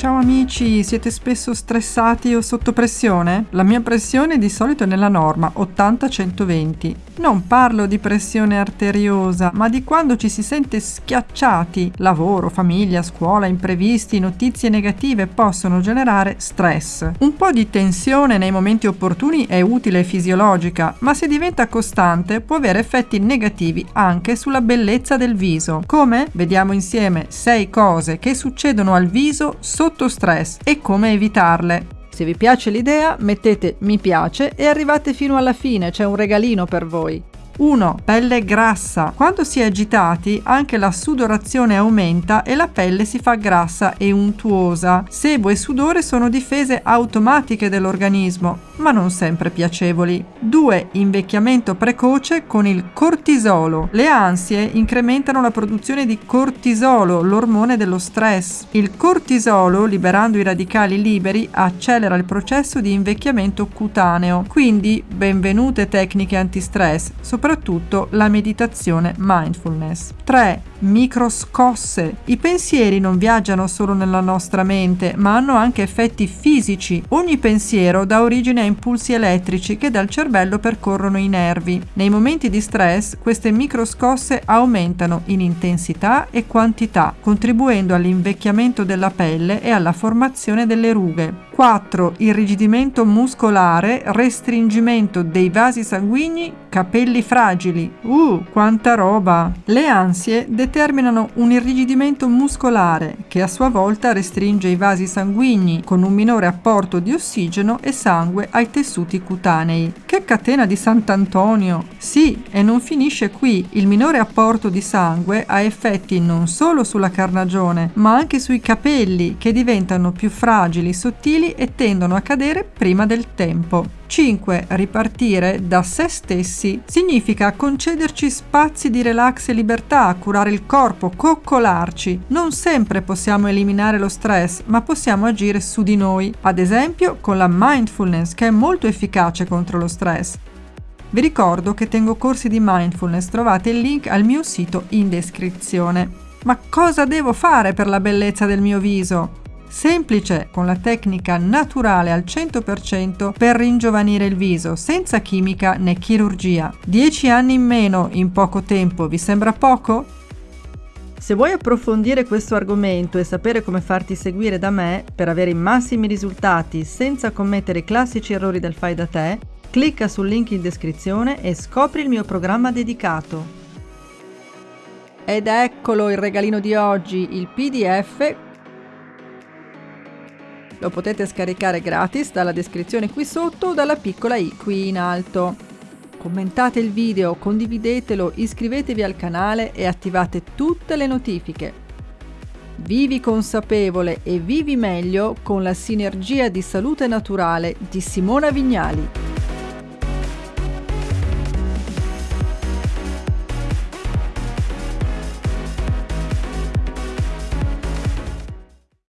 Ciao amici, siete spesso stressati o sotto pressione? La mia pressione di solito è nella norma 80-120. Non parlo di pressione arteriosa, ma di quando ci si sente schiacciati. Lavoro, famiglia, scuola, imprevisti, notizie negative possono generare stress. Un po' di tensione nei momenti opportuni è utile e fisiologica, ma se diventa costante può avere effetti negativi anche sulla bellezza del viso. Come? Vediamo insieme 6 cose che succedono al viso sotto stress e come evitarle. Se vi piace l'idea mettete mi piace e arrivate fino alla fine, c'è un regalino per voi. 1. Pelle grassa. Quando si è agitati anche la sudorazione aumenta e la pelle si fa grassa e untuosa. Sebo e sudore sono difese automatiche dell'organismo, ma non sempre piacevoli. 2. Invecchiamento precoce con il cortisolo. Le ansie incrementano la produzione di cortisolo, l'ormone dello stress. Il cortisolo, liberando i radicali liberi, accelera il processo di invecchiamento cutaneo. Quindi, benvenute tecniche antistress, soprattutto soprattutto la meditazione mindfulness. 3. Microscosse. I pensieri non viaggiano solo nella nostra mente, ma hanno anche effetti fisici. Ogni pensiero dà origine a impulsi elettrici che dal cervello percorrono i nervi. Nei momenti di stress queste microscosse aumentano in intensità e quantità, contribuendo all'invecchiamento della pelle e alla formazione delle rughe. 4. Irrigidimento muscolare, restringimento dei vasi sanguigni, capelli fragili. Uh, quanta roba! Le ansie determinano un irrigidimento muscolare che a sua volta restringe i vasi sanguigni con un minore apporto di ossigeno e sangue ai tessuti cutanei. Che catena di Sant'Antonio! Sì, e non finisce qui. Il minore apporto di sangue ha effetti non solo sulla carnagione, ma anche sui capelli che diventano più fragili, sottili e tendono a cadere prima del tempo. 5. Ripartire da se stessi significa concederci spazi di relax e libertà, curare il corpo, coccolarci. Non sempre possiamo eliminare lo stress, ma possiamo agire su di noi, ad esempio con la mindfulness che è molto efficace contro lo stress. Vi ricordo che tengo corsi di mindfulness, trovate il link al mio sito in descrizione. Ma cosa devo fare per la bellezza del mio viso? Semplice con la tecnica naturale al 100% per ringiovanire il viso, senza chimica né chirurgia. 10 anni in meno in poco tempo, vi sembra poco? Se vuoi approfondire questo argomento e sapere come farti seguire da me per avere i massimi risultati senza commettere i classici errori del fai da te, clicca sul link in descrizione e scopri il mio programma dedicato. Ed eccolo il regalino di oggi, il PDF lo potete scaricare gratis dalla descrizione qui sotto o dalla piccola i qui in alto. Commentate il video, condividetelo, iscrivetevi al canale e attivate tutte le notifiche. Vivi consapevole e vivi meglio con la sinergia di salute naturale di Simona Vignali.